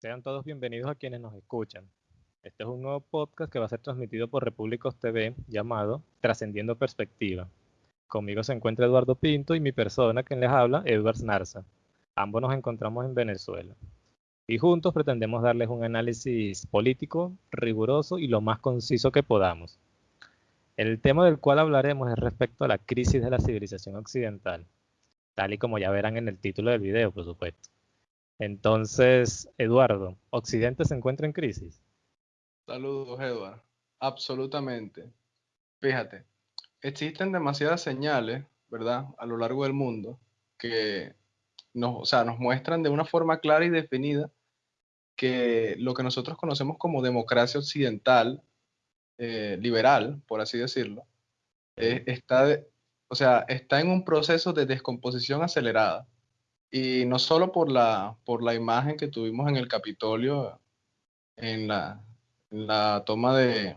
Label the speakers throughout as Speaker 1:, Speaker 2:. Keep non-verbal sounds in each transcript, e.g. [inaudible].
Speaker 1: Sean todos bienvenidos a quienes nos escuchan. Este es un nuevo podcast que va a ser transmitido por Repúblicos TV llamado Trascendiendo Perspectiva. Conmigo se encuentra Eduardo Pinto y mi persona, quien les habla, Edward Narza. Ambos nos encontramos en Venezuela. Y juntos pretendemos darles un análisis político, riguroso y lo más conciso que podamos. El tema del cual hablaremos es respecto a la crisis de la civilización occidental, tal y como ya verán en el título del video, por supuesto. Entonces, Eduardo, ¿Occidente se encuentra en crisis?
Speaker 2: Saludos, Eduardo. Absolutamente. Fíjate, existen demasiadas señales, ¿verdad?, a lo largo del mundo que nos, nos muestran de una forma clara y definida que lo que nosotros conocemos como democracia occidental, eh, liberal, por así decirlo, eh, está, o sea, está en un proceso de descomposición acelerada. Y no solo por la, por la imagen que tuvimos en el Capitolio, en la, la toma de,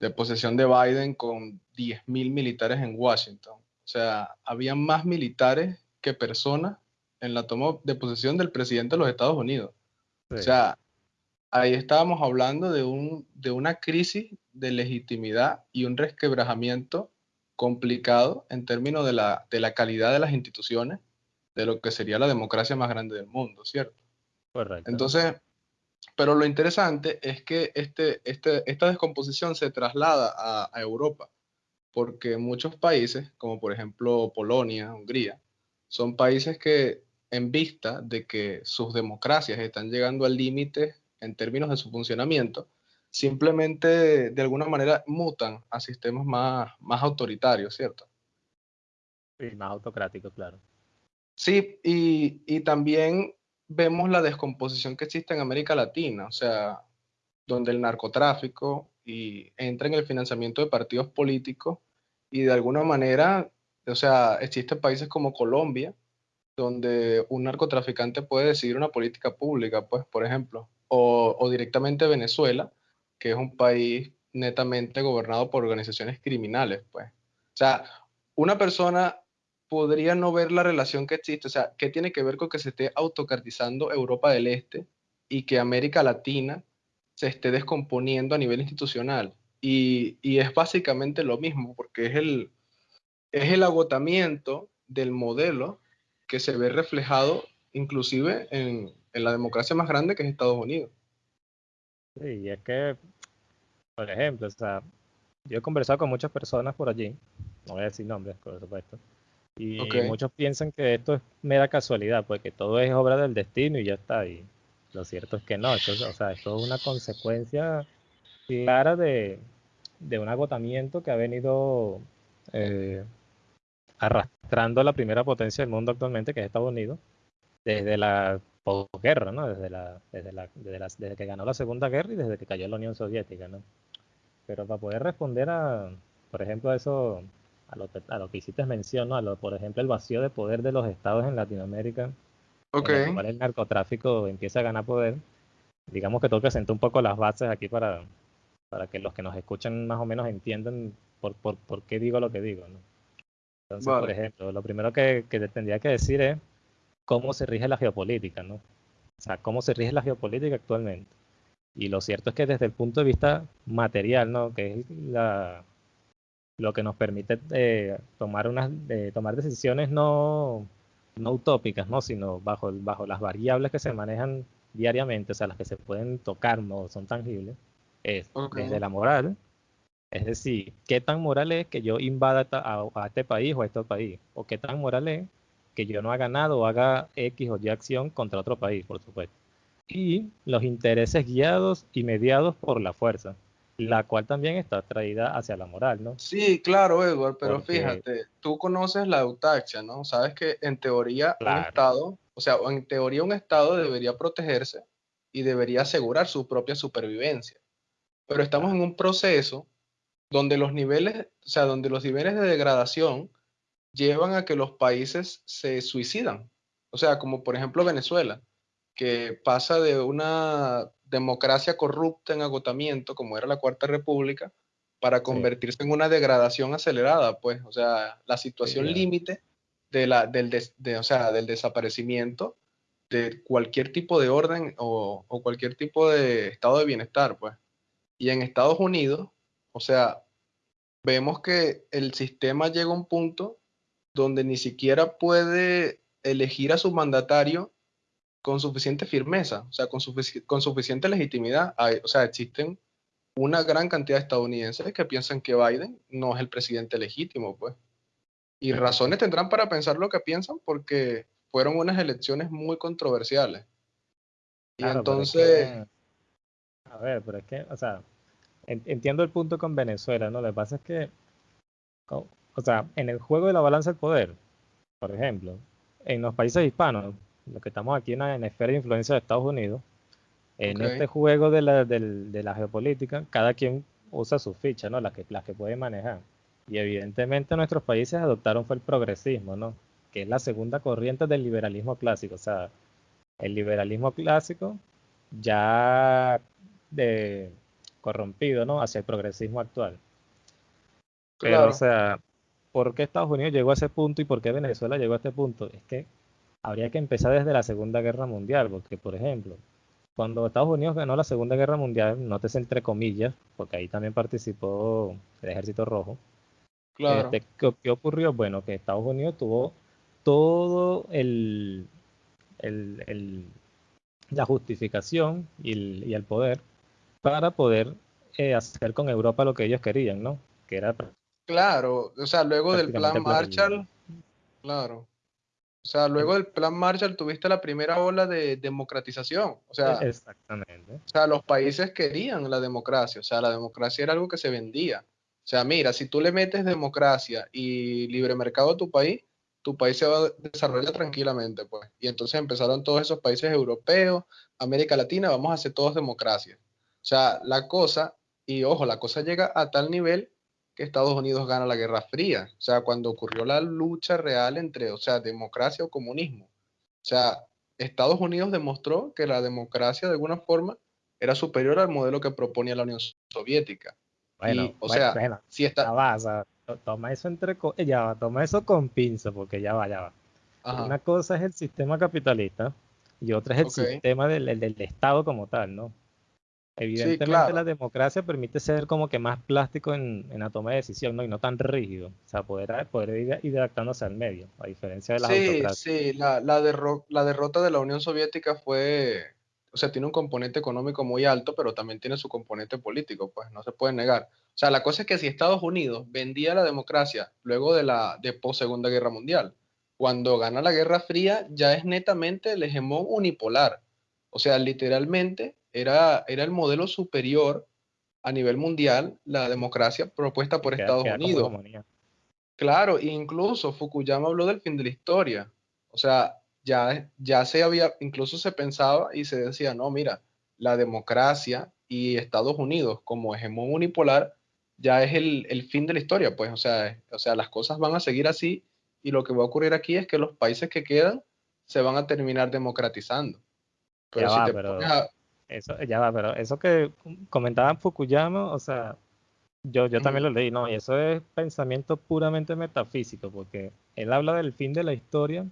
Speaker 2: de posesión de Biden con 10.000 militares en Washington. O sea, había más militares que personas en la toma de posesión del presidente de los Estados Unidos. O sea, ahí estábamos hablando de, un, de una crisis de legitimidad y un resquebrajamiento complicado en términos de la, de la calidad de las instituciones de lo que sería la democracia más grande del mundo, ¿cierto?
Speaker 1: Correcto.
Speaker 2: Entonces, pero lo interesante es que este, este, esta descomposición se traslada a, a, Europa, porque muchos países, como por ejemplo Polonia, Hungría, son países que en vista de que sus democracias están llegando al límite en términos de su funcionamiento, simplemente de alguna manera mutan a sistemas más, más autoritarios, ¿cierto?
Speaker 1: Sí, más autocráticos, claro.
Speaker 2: Sí, y, y, también vemos la descomposición que existe en América Latina, o sea, donde el narcotráfico y entra en el financiamiento de partidos políticos y de alguna manera, o sea, existen países como Colombia, donde un narcotraficante puede decidir una política pública, pues, por ejemplo, o, o directamente Venezuela, que es un país netamente gobernado por organizaciones criminales, pues. O sea, una persona podría no ver la relación que existe, o sea, ¿qué tiene que ver con que se esté autocartizando Europa del Este y que América Latina se esté descomponiendo a nivel institucional? Y, es básicamente lo mismo, porque es el, es el agotamiento del modelo que se ve reflejado inclusive en, en la democracia más grande que es Estados Unidos.
Speaker 1: Sí, y es que, por ejemplo, o sea, yo he conversado con muchas personas por allí, no voy a decir nombres, por supuesto, y okay. muchos piensan que esto es mera casualidad, porque todo es obra del destino y ya está. Y lo cierto es que no, esto, o sea, esto es una consecuencia clara de, de un agotamiento que ha venido eh, arrastrando la primera potencia del mundo actualmente, que es Estados Unidos, desde la posguerra, ¿no? Desde, la, desde, la, desde, la, desde que ganó la Segunda Guerra y desde que cayó la Unión Soviética, ¿no? Pero para poder responder a, por ejemplo, a eso a lo, que, a lo que hiciste mención, ¿no? a lo, por ejemplo, el vacío de poder de los estados en Latinoamérica,
Speaker 2: okay.
Speaker 1: en el cual el narcotráfico empieza a ganar poder. Digamos que que sentar un poco las bases aquí para, para que los que nos escuchan más o menos entiendan por, por, por qué digo lo que digo. ¿no? Entonces, vale. por ejemplo, lo primero que, que tendría que decir es cómo se rige la geopolítica, ¿no? O sea, cómo se rige la geopolítica actualmente. Y lo cierto es que desde el punto de vista material, ¿no? Que es la, lo que nos permite eh, tomar, unas, eh, tomar decisiones no, no utópicas, ¿no? sino bajo, bajo las variables que se manejan diariamente, o sea, las que se pueden tocar, no son tangibles, es okay. desde la moral, es decir, qué tan moral es que yo invada a, a, este país o a este país, o qué tan moral es que yo no haga nada o haga X o Y acción contra otro país, por supuesto. Y los intereses guiados y mediados por la fuerza la cual también está traída hacia la moral, ¿no?
Speaker 2: Sí, claro, Edward, pero Porque... fíjate, tú conoces la eutaxia, ¿no? Sabes que en teoría claro. un Estado, o sea, en teoría un Estado debería protegerse y debería asegurar su propia supervivencia. Pero estamos en un proceso donde los niveles, o sea, donde los niveles de degradación llevan a que los países se suicidan. O sea, como por ejemplo Venezuela, que pasa de una democracia corrupta en agotamiento, como era la Cuarta República, para convertirse sí. en una degradación acelerada, pues, o sea, la situación sí, límite de la, del, des, de, o sea, del desaparecimiento de cualquier tipo de orden o, o, cualquier tipo de estado de bienestar, pues. Y en Estados Unidos, o sea, vemos que el sistema llega a un punto donde ni siquiera puede elegir a su mandatario con suficiente firmeza, o sea, con, con suficiente legitimidad. o sea, existen una gran cantidad de estadounidenses que piensan que Biden no es el presidente legítimo, pues. Y razones tendrán para pensar lo que piensan porque fueron unas elecciones muy controversiales. Y entonces...
Speaker 1: a ver, pero es que, o sea, entiendo el punto con Venezuela, ¿no? Lo que pasa es que, o, sea, en el juego de la balanza del poder, por ejemplo, en los países hispanos, lo que estamos aquí en la, esfera de influencia de Estados Unidos, en este juego de la, de la geopolítica, cada quien usa su ficha, ¿no? Las que, las que puede manejar. Y evidentemente nuestros países adoptaron fue el progresismo, ¿no? Que es la segunda corriente del liberalismo clásico. O sea, el liberalismo clásico ya de corrompido, ¿no? Hacia el progresismo actual. Pero, o sea, ¿por qué Estados Unidos llegó a ese punto y por qué Venezuela llegó a este punto? Es que habría que empezar desde la Segunda Guerra Mundial, porque, por ejemplo, cuando Estados Unidos ganó la Segunda Guerra Mundial, nótese entre comillas, porque ahí también participó el Ejército Rojo. Claro. Este, ¿qué, ocurrió? Bueno, que Estados Unidos tuvo todo el, el, la justificación y el, poder para poder eh, hacer con Europa lo que ellos querían, ¿no? Que era
Speaker 2: claro, o sea, luego del plan Marshall, claro. O sea, luego del plan Marshall tuviste la primera ola de democratización. O sea,
Speaker 1: Exactamente.
Speaker 2: O sea, los países querían la democracia. O sea, la democracia era algo que se vendía. O sea, mira, si tú le metes democracia y libre mercado a tu país, tu país se va a desarrollar tranquilamente, pues. Y entonces empezaron todos esos países europeos, América Latina, vamos a hacer todos democracia. O sea, la cosa, y ojo, la cosa llega a tal nivel que Estados Unidos gana la Guerra Fría, o sea, cuando ocurrió la lucha real entre, o sea, democracia o comunismo. O sea, Estados Unidos demostró que la democracia de alguna forma era superior al modelo que proponía la Unión Soviética.
Speaker 1: Bueno, o sea, si está... Ya toma eso entre ya toma eso con pinza, porque ya va, ya va. Una cosa es el sistema capitalista y otra es el sistema del, del Estado como tal, ¿no? Evidentemente la democracia permite ser como que más plástico en, la toma de decisión, ¿no? Y no tan rígido. O sea, poder, poder ir, ir adaptándose al medio, a diferencia de las
Speaker 2: sí, Sí, la, la, la derrota de la Unión Soviética fue, o sea, tiene un componente económico muy alto, pero también tiene su componente político, pues no se puede negar. O sea, la cosa es que si Estados Unidos vendía la democracia luego de la de post Segunda Guerra Mundial, cuando gana la Guerra Fría ya es netamente el hegemón unipolar. O sea, literalmente era, era el modelo superior a nivel mundial, la democracia propuesta por Estados Unidos. Claro, incluso Fukuyama habló del fin de la historia. O sea, ya, ya se había, incluso se pensaba y se decía, no, mira, la democracia y Estados Unidos como hegemón unipolar ya es el, el, fin de la historia, pues, o sea, o sea, las cosas van a seguir así y lo que va a ocurrir aquí es que los países que quedan se van a terminar democratizando.
Speaker 1: Pero si te pones a, eso, ya va, pero eso que comentaba Fukuyama, o sea, yo, yo también lo leí, ¿no? Y eso es pensamiento puramente metafísico, porque él habla del fin de la historia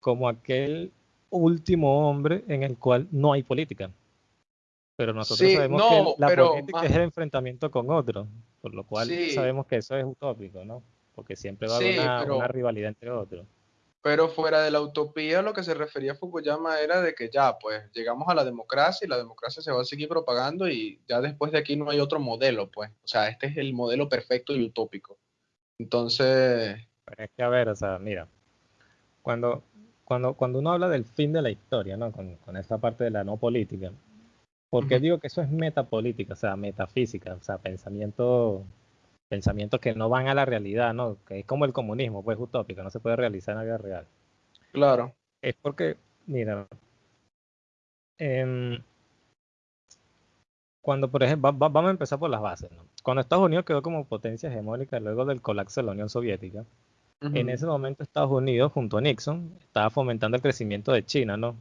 Speaker 1: como aquel último hombre en el cual no hay política. Pero nosotros sabemos que la política es el enfrentamiento con otro, por lo cual sabemos que eso es utópico, ¿no? Porque siempre va a haber una rivalidad entre otros.
Speaker 2: Pero fuera de la utopía, lo que se refería a Fukuyama era de que ya, pues, llegamos a la democracia y la democracia se va a seguir propagando y ya después de aquí no hay otro modelo, pues. O sea, este es el modelo perfecto y utópico. Entonces...
Speaker 1: Es que, a ver, o sea, mira, cuando, cuando, cuando uno habla del fin de la historia, ¿no? Con, con esta parte de la no política, porque digo que eso es metapolítica, o sea, metafísica, o sea, pensamiento pensamientos que no van a la realidad, ¿no? Que es como el comunismo, pues utópico, no se puede realizar en la vida real.
Speaker 2: Claro.
Speaker 1: Es porque, mira, em, cuando, por ejemplo, vamos a empezar por las bases, ¿no? Cuando Estados Unidos quedó como potencia hegemónica luego del colapso de la Unión Soviética, en ese momento Estados Unidos, junto a Nixon, estaba fomentando el crecimiento de China, ¿no?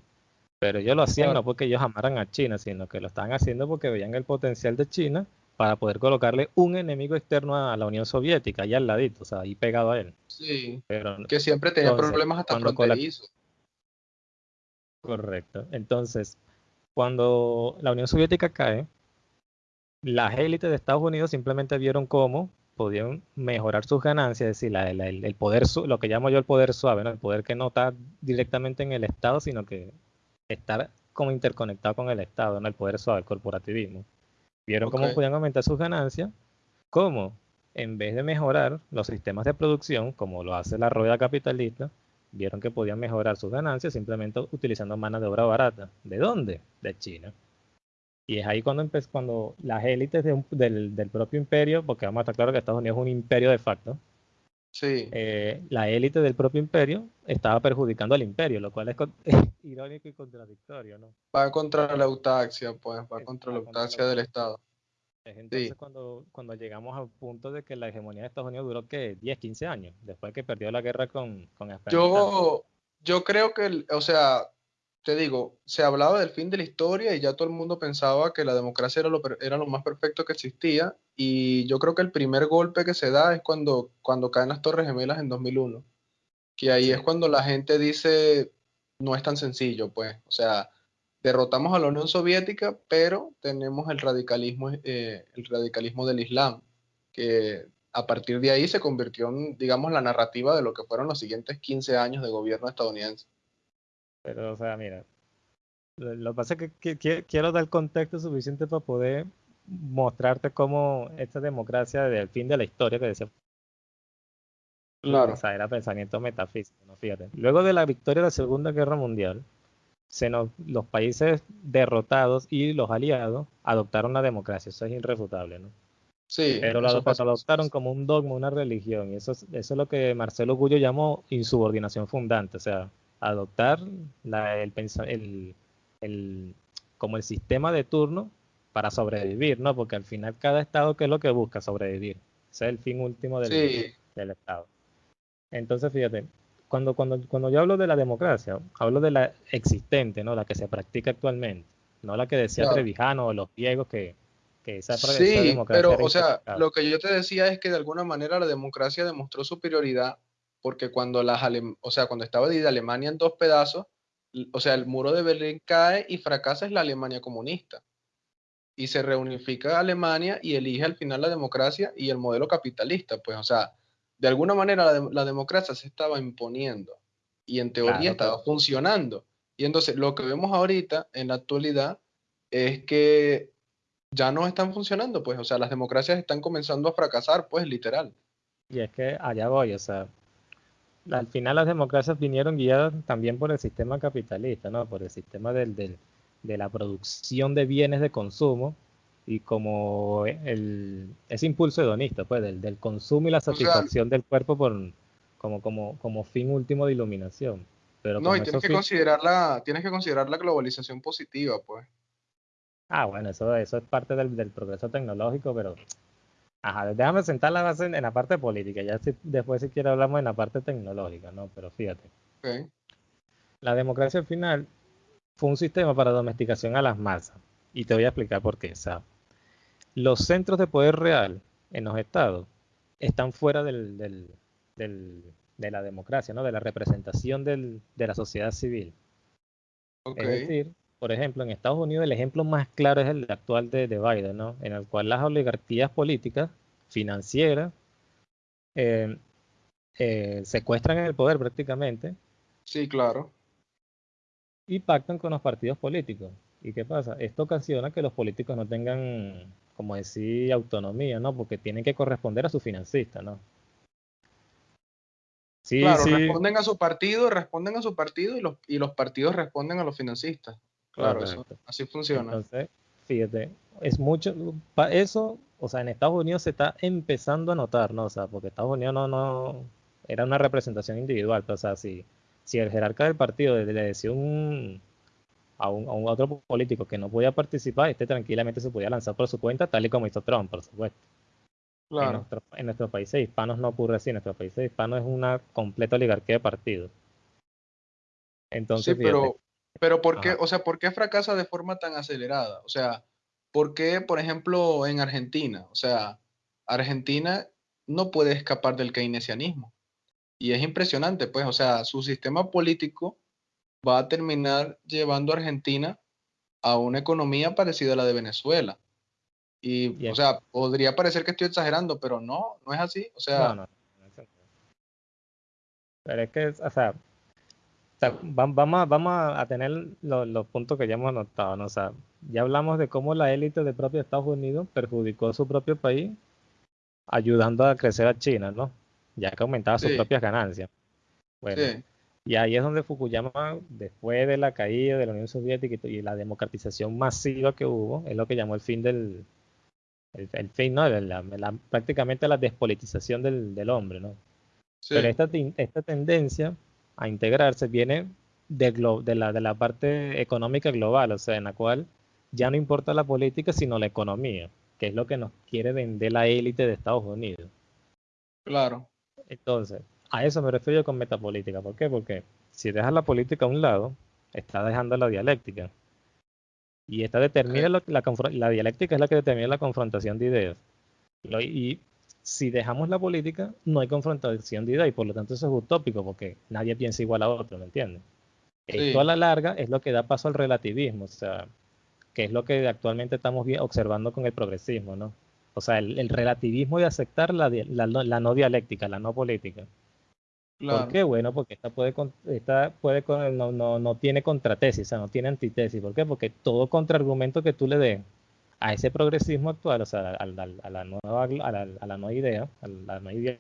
Speaker 1: Pero ellos lo hacían no porque ellos amaran a China, sino que lo estaban haciendo porque veían el potencial de China para poder colocarle un enemigo externo a la Unión Soviética, allá al ladito, o sea, ahí pegado a él.
Speaker 2: Sí, Pero, que siempre tenía problemas hasta fronterizos.
Speaker 1: Correcto. Entonces, cuando la Unión Soviética cae, las élites de Estados Unidos simplemente vieron cómo podían mejorar sus ganancias, es decir, el, poder, lo que llamo yo el poder suave, ¿no? el poder que no está directamente en el Estado, sino que estar como interconectado con el Estado, ¿no? el poder suave, el corporativismo. Vieron cómo podían aumentar sus ganancias, cómo en vez de mejorar los sistemas de producción, como lo hace la rueda capitalista, vieron que podían mejorar sus ganancias simplemente utilizando mano de obra barata. ¿De dónde? De China. Y es ahí cuando, cuando las élites del, del, propio imperio, porque vamos a estar claro que Estados Unidos es un imperio de facto,
Speaker 2: sí.
Speaker 1: Eh, la élite del propio imperio estaba perjudicando al imperio, lo cual es, [laughs] irónico y contradictorio, ¿no?
Speaker 2: Va contra la autaxia, pues, va contra la autaxia del Estado.
Speaker 1: Entonces cuando, cuando llegamos al punto de que la hegemonía de Estados Unidos duró que 10, 15 años, después que perdió la guerra con, con
Speaker 2: Yo, yo creo que, o sea, te digo, se hablaba del fin de la historia y ya todo el mundo pensaba que la democracia era lo, era lo más perfecto que existía y yo creo que el primer golpe que se da es cuando, cuando caen las Torres Gemelas en 2001, que ahí es cuando la gente dice, no es tan sencillo, pues, o sea, derrotamos a la Unión Soviética, pero tenemos el radicalismo, eh, el radicalismo del Islam, que a partir de ahí se convirtió en, digamos, la narrativa de lo que fueron los siguientes 15 años de gobierno estadounidense.
Speaker 1: Pero, o sea, mira, lo que pasa es que, quiero dar contexto suficiente para poder mostrarte cómo esta democracia del fin de la historia que decía
Speaker 2: Claro.
Speaker 1: O sea, era pensamiento metafísico, ¿no? Fíjate. Luego de la victoria de la Segunda Guerra Mundial, los países derrotados y los aliados adoptaron la democracia, eso es irrefutable, ¿no?
Speaker 2: Sí.
Speaker 1: Pero lo adoptaron como un dogma, una religión, y eso, eso es lo que Marcelo Gullo llamó insubordinación fundante, o sea, adoptar la, el, el, el, como el sistema de turno para sobrevivir, ¿no? Porque al final cada estado, ¿qué es lo que busca? Sobrevivir. Ese es el fin último del, del estado. Entonces, fíjate, cuando, cuando, cuando yo hablo de la democracia, hablo de la existente, ¿no? La que se practica actualmente, no la que decía Trevijano o los griegos que, que esa,
Speaker 2: sí, democracia pero, o sea, lo que yo te decía es que de alguna manera la democracia demostró superioridad porque cuando las o sea, cuando estaba dividida Alemania en dos pedazos, o sea, el muro de Berlín cae y fracasa es la Alemania comunista. Y se reunifica Alemania y elige al final la democracia y el modelo capitalista, pues, o sea, de alguna manera la, democracia se estaba imponiendo y en teoría estaba funcionando. Y entonces lo que vemos ahorita en la actualidad es que ya no están funcionando, pues, o sea, las democracias están comenzando a fracasar, pues, literal.
Speaker 1: Y es que allá voy, o sea, al final las democracias vinieron guiadas también por el sistema capitalista, ¿no? Por el sistema del, de la producción de bienes de consumo y como el, ese impulso hedonista, pues, del, del consumo y la satisfacción del cuerpo por, como, como, como fin último de iluminación. Pero
Speaker 2: no, y tienes que, considerar la, tienes que considerar la globalización positiva, pues.
Speaker 1: Ah, bueno, eso, eso es parte del, del progreso tecnológico, pero Ajá, déjame sentar la base en, la parte política, ya después si quiere hablamos en la parte tecnológica, ¿no? Pero fíjate. La democracia al final fue un sistema para domesticación a las masas. Y te voy a explicar por qué, ¿sabes? Los centros de poder real en los estados están fuera del, de la democracia, ¿no? De la representación de la sociedad civil. Es decir, por ejemplo, en Estados Unidos el ejemplo más claro es el actual de, Biden, ¿no? En el cual las oligarquías políticas, financieras, eh, eh, secuestran el poder prácticamente.
Speaker 2: Sí, claro.
Speaker 1: Y pactan con los partidos políticos. ¿Y qué pasa? Esto ocasiona que los políticos no tengan, como decir, autonomía, ¿no? Porque tienen que corresponder a su financista, ¿no?
Speaker 2: Sí, claro, responden a su partido, responden a su partido y los, y los partidos responden a los financistas. Claro, eso, así funciona.
Speaker 1: Entonces, fíjate, es mucho, eso, o sea, en Estados Unidos se está empezando a notar, ¿no? O sea, porque Estados Unidos no, no, era una representación individual, pero, o sea, si, si el jerarca del partido le decía un, a, un, a un otro político que no podía participar, este tranquilamente se podía lanzar por su cuenta, tal y como hizo Trump, por supuesto. Claro. En, nuestro, en nuestros países hispanos no ocurre así, en nuestros países hispanos es una completa oligarquía de partidos.
Speaker 2: Entonces, sí, pero, pero ¿por qué, o sea, ¿por qué fracasa de forma tan acelerada? O sea, ¿por qué, por ejemplo, en Argentina? O sea, Argentina no puede escapar del keynesianismo. Y es impresionante, pues, o sea, su sistema político va a terminar llevando a Argentina a una economía parecida a la de Venezuela. Y, o sea, podría parecer que estoy exagerando, pero no, no es así. O sea, no,
Speaker 1: pero es que, o sea, vamos, a, vamos a tener los, puntos que ya hemos anotado, ¿no? O sea, ya hablamos de cómo la élite del propio Estados Unidos perjudicó a su propio país ayudando a crecer a China, ¿no? Ya que aumentaba sus propias ganancias. Bueno, y ahí es donde Fukuyama, después de la caída de la Unión Soviética y, la democratización masiva que hubo, es lo que llamó el fin del, el, fin, ¿no? prácticamente la despolitización del, del hombre, ¿no? Pero esta, esta tendencia a integrarse viene de, de, la, de la parte económica global, o sea, en la cual ya no importa la política, sino la economía, que es lo que nos quiere vender la élite de Estados Unidos.
Speaker 2: Claro.
Speaker 1: Entonces, a eso me refiero con metapolítica. ¿Por qué? Porque si dejas la política a un lado, estás dejando la dialéctica. Y esta determina la, la, dialéctica es la que determina la confrontación de ideas. y si dejamos la política, no hay confrontación de ideas y por lo tanto eso es utópico porque nadie piensa igual a otro, ¿me entiendes? Esto a la larga es lo que da paso al relativismo, o sea, que es lo que actualmente estamos observando con el progresismo, ¿no? O sea, el, relativismo de aceptar la, la, no dialéctica, la no política. ¿Por qué? Bueno, porque esta puede, esta puede no, no, no tiene contratesis, o sea, no tiene antitesis. ¿Por qué? Porque todo contraargumento que tú le des a ese progresismo actual, o sea, a, la, nueva, a, la, nueva idea, a la nueva idea,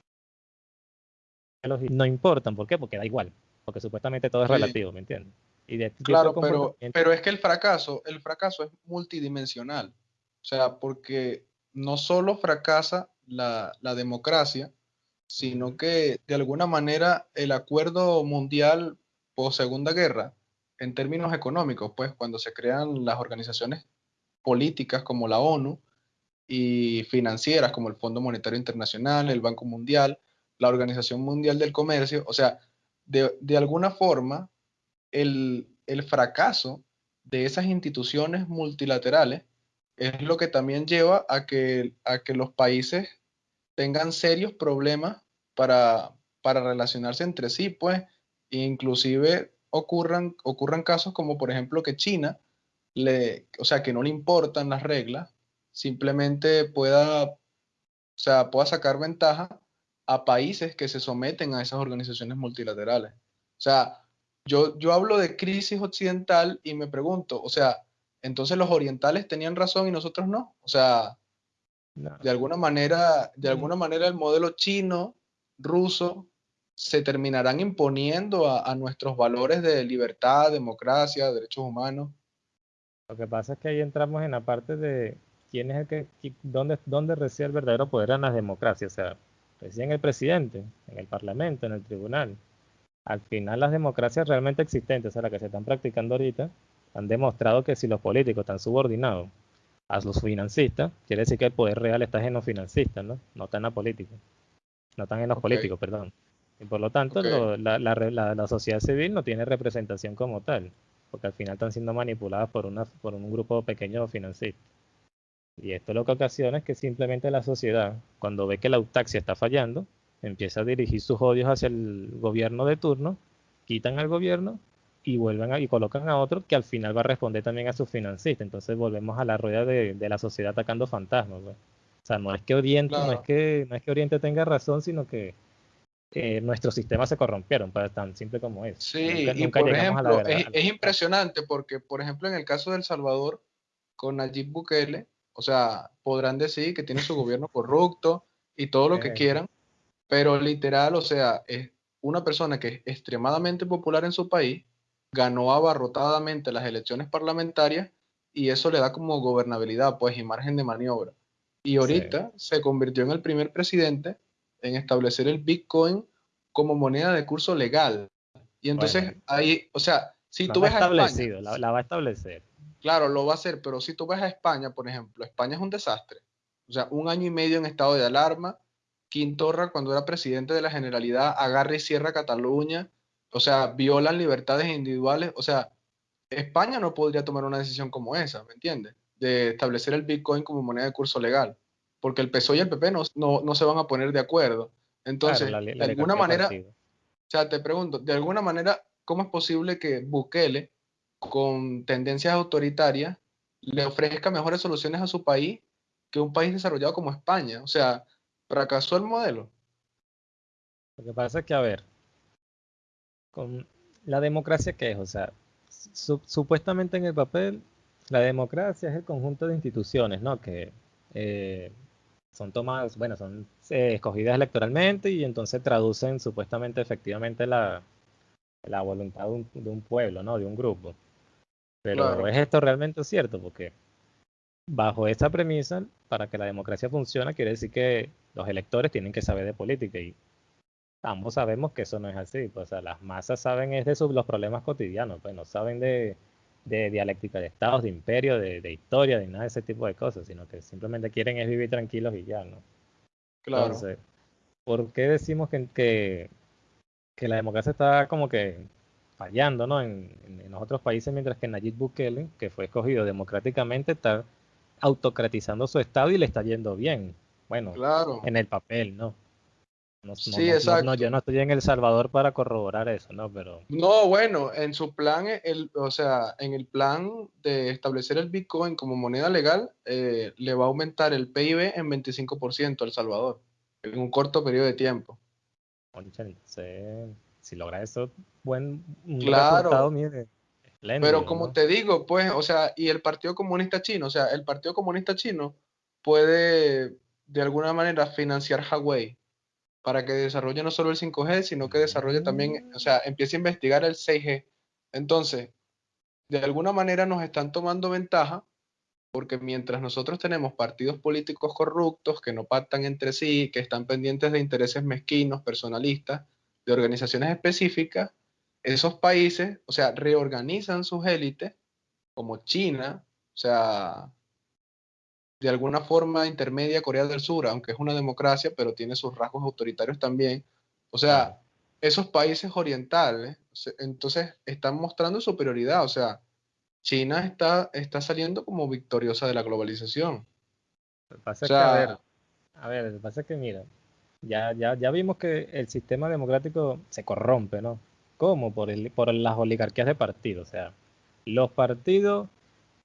Speaker 1: no importan. ¿Por qué? Porque da igual, porque supuestamente todo es relativo, ¿me entiendes?
Speaker 2: Y este claro, pero, pero es que el fracaso, el fracaso es multidimensional. O sea, porque no solo fracasa la, la democracia, sino que de alguna manera el acuerdo mundial post Segunda Guerra, en términos económicos, pues cuando se crean las organizaciones políticas como la ONU y financieras como el Fondo Monetario Internacional, el Banco Mundial, la Organización Mundial del Comercio. O sea, de, alguna forma, el, fracaso de esas instituciones multilaterales es lo que también lleva a que, a que los países tengan serios problemas para, para relacionarse entre sí, pues, inclusive ocurran, ocurran casos como por ejemplo que China le, o sea, que no le importan las reglas, simplemente pueda, o sea, pueda sacar ventaja a países que se someten a esas organizaciones multilaterales. O sea, yo, yo hablo de crisis occidental y me pregunto, o sea, entonces los orientales tenían razón y nosotros no. O sea, de alguna manera, de alguna manera el modelo chino, ruso, se terminarán imponiendo a nuestros valores de libertad, democracia, derechos humanos.
Speaker 1: Lo que pasa es que ahí entramos en la parte de quién es el que, dónde, dónde reside el verdadero poder en las democracias. O sea, reside en el presidente, en el parlamento, en el tribunal. Al final las democracias realmente existentes, o sea, las que se están practicando ahorita, han demostrado que si los políticos están subordinados a los financistas, quiere decir que el poder real está en los financistas, ¿no? No está en la política. No están en los políticos, perdón. Y por lo tanto, la, la sociedad civil no tiene representación como tal porque al final están siendo manipuladas por, una, por un grupo pequeño de financistas. Y esto lo que ocasiona es que simplemente la sociedad, cuando ve que la autaxia está fallando, empieza a dirigir sus odios hacia el gobierno de turno, quitan al gobierno y vuelven y colocan a otro que al final va a responder también a sus financistas. Entonces volvemos a la rueda de, la sociedad atacando fantasmas. Pues. O sea, no es que Oriente, no es que, no es que Oriente tenga razón, sino que eh, nuestros sistemas se corrompieron, para tan simple como es.
Speaker 2: Sí, y por ejemplo, es, impresionante porque, por ejemplo, en el caso de El Salvador, con Nayib Bukele, o sea, podrán decir que tiene su [laughs] gobierno corrupto y todo lo que eh. quieran, pero literal, o sea, es una persona que es extremadamente popular en su país, ganó abarrotadamente las elecciones parlamentarias y eso le da como gobernabilidad, pues, y margen de maniobra. Y ahorita se convirtió en el primer presidente en establecer el Bitcoin como moneda de curso legal. Y entonces ahí, o sea, si tú ves a
Speaker 1: España, la, la, va a establecer.
Speaker 2: Claro, lo va a hacer, pero si tú ves a España, por ejemplo, España es un desastre. O sea, un año y medio en estado de alarma. Quintorra, cuando era presidente de la Generalidad, agarra y cierra Cataluña. O sea, violan libertades individuales. O sea, España no podría tomar una decisión como esa, ¿me entiendes? De establecer el Bitcoin como moneda de curso legal porque el PSOE y el PP no, no, se van a poner de acuerdo. Entonces, de alguna manera, o sea, te pregunto, de alguna manera cómo es posible que Bukele, con tendencias autoritarias, le ofrezca mejores soluciones a su país que un país desarrollado como España. O sea, fracasó el modelo.
Speaker 1: Lo que pasa es que, a ver, con la democracia, ¿qué es? O sea, supuestamente en el papel, la democracia es el conjunto de instituciones, ¿no? Que eh, son tomadas, bueno, son eh, escogidas electoralmente y entonces traducen supuestamente efectivamente la, la voluntad de un, pueblo, ¿no? De un grupo. Pero ¿es esto realmente cierto? Porque bajo esta premisa, para que la democracia funcione, quiere decir que los electores tienen que saber de política y ambos sabemos que eso no es así. Pues, o sea, las masas saben es de sus, los problemas cotidianos, pues no saben de, de dialéctica de estados, de imperio, de, historia, de nada de ese tipo de cosas, sino que simplemente quieren es vivir tranquilos y ya, ¿no? Claro. Entonces, ¿por qué decimos que, que, que la democracia está como que fallando, ¿no? En, en, otros países, mientras que Nayib Bukele, que fue escogido democráticamente, está autocratizando su estado y le está yendo bien. Bueno, claro. en el papel, ¿no? Sí, exacto. yo no estoy en El Salvador para corroborar eso, ¿no? Pero...
Speaker 2: No, bueno, en su plan, el, o sea, en el plan de establecer el Bitcoin como moneda legal, eh, le va a aumentar el PIB en 25% a El Salvador, en un corto periodo de tiempo.
Speaker 1: si logra eso, buen
Speaker 2: claro. Pero como te digo, pues, o sea, y el Partido Comunista Chino, o sea, el Partido Comunista Chino puede de alguna manera financiar Huawei para que desarrolle no solo el 5G, sino que desarrolle también, o sea, empiece a investigar el 6G. Entonces, de alguna manera nos están tomando ventaja porque mientras nosotros tenemos partidos políticos corruptos que no pactan entre sí, que están pendientes de intereses mezquinos, personalistas, de organizaciones específicas, esos países, o sea, reorganizan sus élites, como China, o sea, de alguna forma intermedia Corea del Sur, aunque es una democracia, pero tiene sus rasgos autoritarios también. O sea, esos países orientales, entonces están mostrando superioridad. O sea, China está, está saliendo como victoriosa de la globalización.
Speaker 1: Lo que pasa es que, a ver, a ver, lo que pasa es que, mira, ya, ya, ya vimos que el sistema democrático se corrompe, ¿no? ¿Cómo? Por, el, por las oligarquías de partidos. O sea, los partidos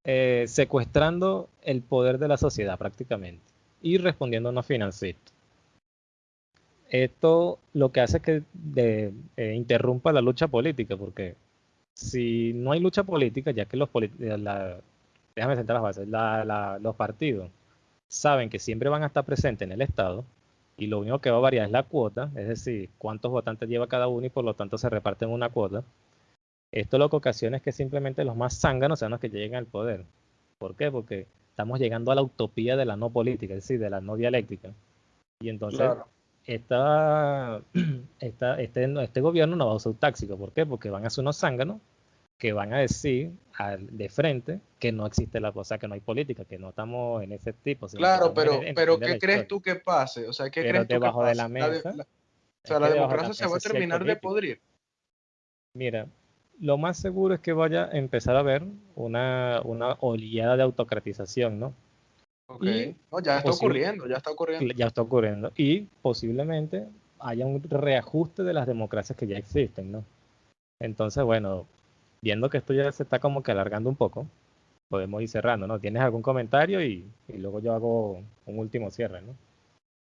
Speaker 1: eh, secuestrando el poder de la sociedad prácticamente y respondiendo a unos financitos. Esto lo que hace es que eh, interrumpa la lucha política, porque si no hay lucha política, ya que los eh, la, bases, los partidos saben que siempre van a estar presentes en el Estado y lo único que va a variar es la cuota, es decir, cuántos votantes lleva cada uno y por lo tanto se reparten una cuota. Esto lo que ocasiona es que simplemente los más zánganos sean los que lleguen al poder. ¿Por qué? Porque estamos llegando a la utopía de la no política, es decir, de la no dialéctica. Y entonces, esta, [clears throat] esta, este, este gobierno no va a usar un táxico. ¿Por qué? Porque van a ser unos zánganos que van a decir de frente que no existe la cosa, que no hay política, que no estamos en ese tipo.
Speaker 2: Claro, pero, pero ¿qué crees tú que pase? O sea, ¿qué crees tú que pase?
Speaker 1: de la mesa.
Speaker 2: o sea, la democracia se va a terminar de podrir.
Speaker 1: Mira, lo más seguro es que vaya a empezar a haber una, una oleada de autocratización, ¿no?
Speaker 2: Ok, ya está ocurriendo, ya está ocurriendo.
Speaker 1: Ya está ocurriendo. Y posiblemente haya un reajuste de las democracias que ya existen, ¿no? Entonces, bueno, viendo que esto ya se está como que alargando un poco, podemos ir cerrando, ¿no? ¿Tienes algún comentario? Y, y luego yo hago un último cierre, ¿no?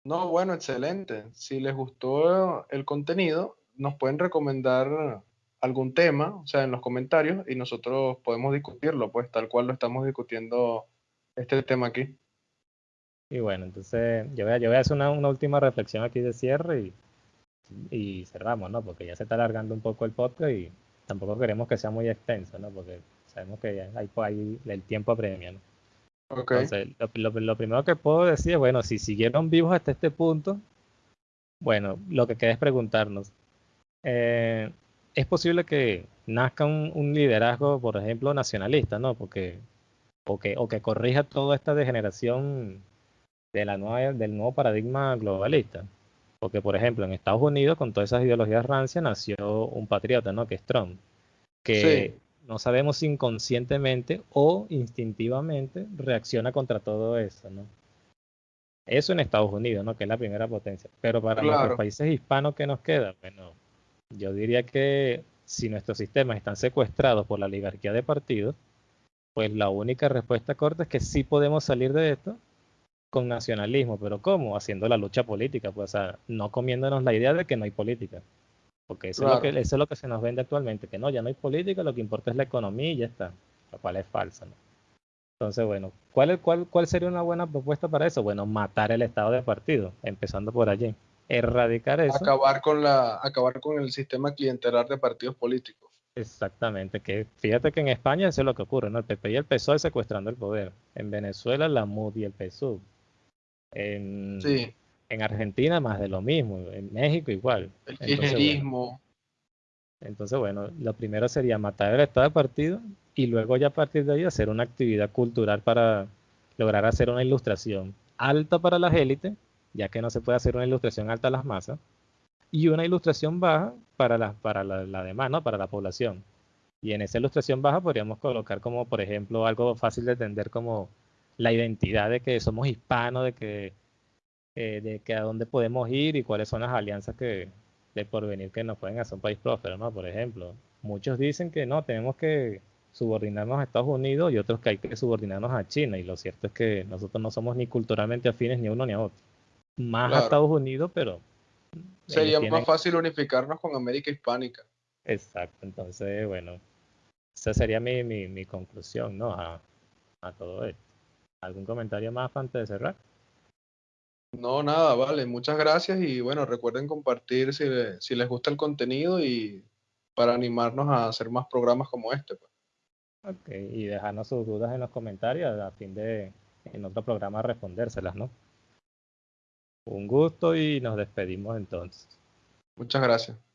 Speaker 2: No, bueno, excelente. Si les gustó el contenido, nos pueden recomendar algún tema, o sea, en los comentarios y nosotros podemos discutirlo, pues tal cual lo estamos discutiendo este tema aquí.
Speaker 1: Y bueno, entonces yo voy a, yo voy a hacer una, última reflexión aquí de cierre y, y, cerramos, ¿no? Porque ya se está alargando un poco el podcast y tampoco queremos que sea muy extenso, ¿no? Porque sabemos que hay, hay el tiempo apremia, ¿no? Entonces, lo, lo, primero que puedo decir es, bueno, si siguieron vivos hasta este punto, bueno, lo que queda es preguntarnos, eh, es posible que nazca un, liderazgo, por ejemplo, nacionalista, ¿no? Porque, o que, o que corrija toda esta degeneración de la nueva, del nuevo paradigma globalista. Porque, por ejemplo, en Estados Unidos, con todas esas ideologías rancias, nació un patriota, ¿no? Que es Trump. Que no sabemos si inconscientemente o instintivamente reacciona contra todo eso, ¿no? Eso en Estados Unidos, ¿no? Que es la primera potencia. Pero para los países hispanos que nos quedan, bueno, yo diría que si nuestros sistemas están secuestrados por la oligarquía de partidos, pues la única respuesta corta es que sí podemos salir de esto con nacionalismo, pero ¿cómo? Haciendo la lucha política, pues, o sea, no comiéndonos la idea de que no hay política. Porque eso, es lo que, eso es lo que se nos vende actualmente, que no, ya no hay política, lo que importa es la economía y ya está, lo cual es falso. ¿no? Entonces, bueno, ¿cuál, cuál, ¿cuál sería una buena propuesta para eso? Bueno, matar el estado de partido, empezando por allí. Erradicar eso.
Speaker 2: Acabar con, la, acabar con el sistema clientelar de partidos políticos.
Speaker 1: Exactamente, que fíjate que en España eso es lo que ocurre, ¿no? El PP y el PSOE secuestrando el poder. En Venezuela la MUD y el PSUV. En,
Speaker 2: sí.
Speaker 1: en Argentina más de lo mismo, en México igual.
Speaker 2: El kirchnerismo.
Speaker 1: Entonces, bueno, lo primero sería matar el estado de partido y luego ya a partir de ahí hacer una actividad cultural para lograr hacer una ilustración alta para las élites, ya que no se puede hacer una ilustración alta a las masas, y una ilustración baja para la, para la, demás. Para la población. Y en esa ilustración baja podríamos colocar como, por ejemplo, algo fácil de entender como la identidad de que somos hispanos, de que, eh, de que a dónde podemos ir y cuáles son las alianzas que, de porvenir que nos pueden hacer un país próspero, ¿no? Por ejemplo, muchos dicen que no, tenemos que subordinarnos a Estados Unidos y otros que hay que subordinarnos a China. Y lo cierto es que nosotros no somos ni culturalmente afines ni uno ni a otro. Más a Estados Unidos, pero...
Speaker 2: Sería más fácil unificarnos con América Hispánica.
Speaker 1: Exacto, entonces, bueno, esa sería mi, mi, mi conclusión, ¿no? A, a, todo esto. ¿Algún comentario más antes de cerrar?
Speaker 2: No, nada, vale, muchas gracias y bueno, recuerden compartir si, si les gusta el contenido y para animarnos a hacer más programas como este. Pues.
Speaker 1: Ok, y dejarnos sus dudas en los comentarios a fin de en otro programa respondérselas, ¿no? Un gusto y nos despedimos entonces.
Speaker 2: Muchas gracias.